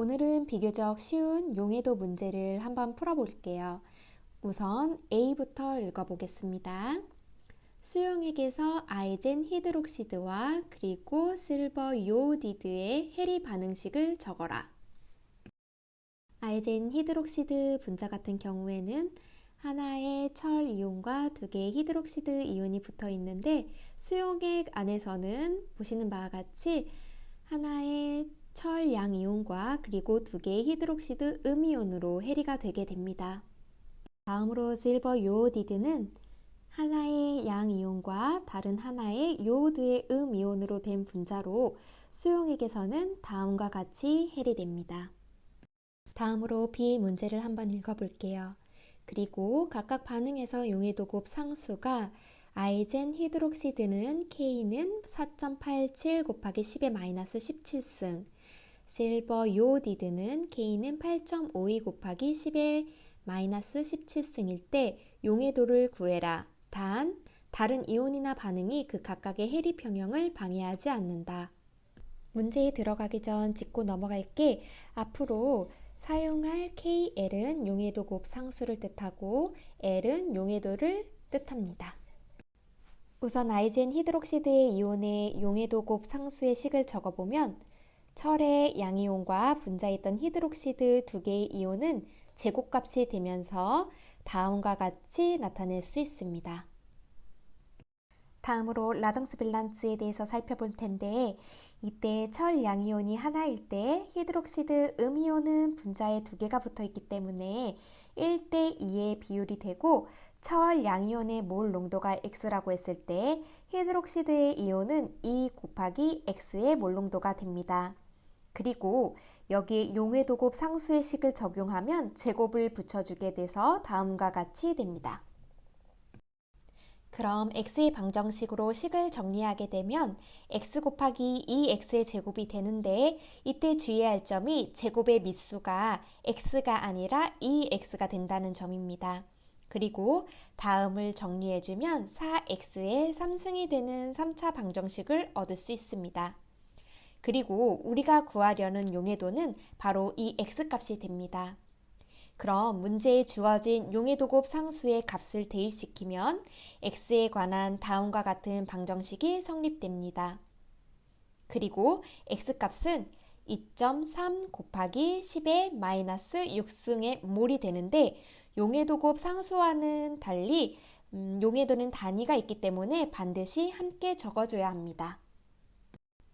오늘은 비교적 쉬운 용해도 문제를 한번 풀어볼게요. 우선 A부터 읽어보겠습니다. 수용액에서 Eisenhydroxid와 그리고 Silberiodid의 해리 반응식을 적어라. Eisenhydroxid 분자 같은 경우에는 하나의 철 이온과 두 개의 Hydroxid 이온이 붙어 있는데 수용액 안에서는 보시는 바와 같이 하나의 철 양이온과 그리고 두 개의 히드록시드 음이온으로 해리가 되게 됩니다. 다음으로 실버 요오디드는 하나의 양이온과 다른 하나의 요오드의 음이온으로 된 분자로 수용액에서는 다음과 같이 해리됩니다. 다음으로 B 문제를 한번 읽어볼게요. 그리고 각각 반응에서 용해도곱 상수가 아이젠 히드록시드는 K는 4.87 곱하기 10의 마이너스 17승, 실버 요디드는 K는 8.52 곱하기 10의 마이너스 17승일 때 용해도를 구해라. 단, 다른 이온이나 반응이 그 각각의 해리 평형을 방해하지 않는다. 문제에 들어가기 전 짚고 넘어갈게 앞으로 사용할 KL은 용해도 곱 상수를 뜻하고 L은 용해도를 뜻합니다. 우선 Eisenhydroxid의 이온의 용해도 곱 상수의 식을 적어보면 철의 양이온과 분자했던 Hydroxid 두 개의 이온은 제곱값이 되면서 다음과 같이 나타낼 수 있습니다. 다음으로 Ladungsbalance에 대해서 살펴볼 텐데 이때 철 양이온이 하나일 때 Hydroxid 음이온은 분자에 두 개가 붙어 있기 때문에 1대 2의 비율이 되고 철 양이온의 몰 농도가 X라고 했을 때 히드록시드의 이온은 2 곱하기 X의 몰 농도가 됩니다. 그리고 여기에 용해도곱 상수의 식을 적용하면 제곱을 붙여주게 돼서 다음과 같이 됩니다. 그럼 x의 방정식으로 식을 정리하게 되면 x 곱하기 2x의 제곱이 되는데 이때 주의해야 할 점이 제곱의 밑수가 x가 아니라 2x가 된다는 점입니다. 그리고 다음을 정리해주면 4x의 3승이 되는 3차 방정식을 얻을 수 있습니다. 그리고 우리가 구하려는 용해도는 바로 이 x값이 됩니다. 그럼 문제에 주어진 용해도곱 상수의 값을 대입시키면 x에 관한 다음과 같은 방정식이 성립됩니다. 그리고 x값은 2.3 곱하기 10의 마이너스 6승의 몰이 되는데 용해도곱 상수와는 달리 음, 용해도는 단위가 있기 때문에 반드시 함께 적어줘야 합니다.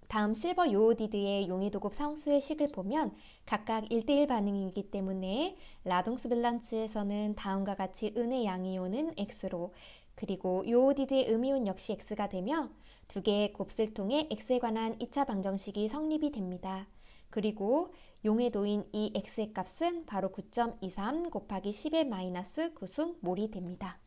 다음 실버 요오디드의 용해도급 상수의 식을 보면 각각 1대1 반응이기 때문에 라동스 밸런스에서는 다음과 같이 은의 양이온은 X로 그리고 요오디드의 음이온 역시 X가 되며 두 개의 곱슬 통해 X에 관한 2차 방정식이 성립이 됩니다. 그리고 용해도인 이 X의 값은 바로 9.23 곱하기 10의 마이너스 9승 몰이 됩니다.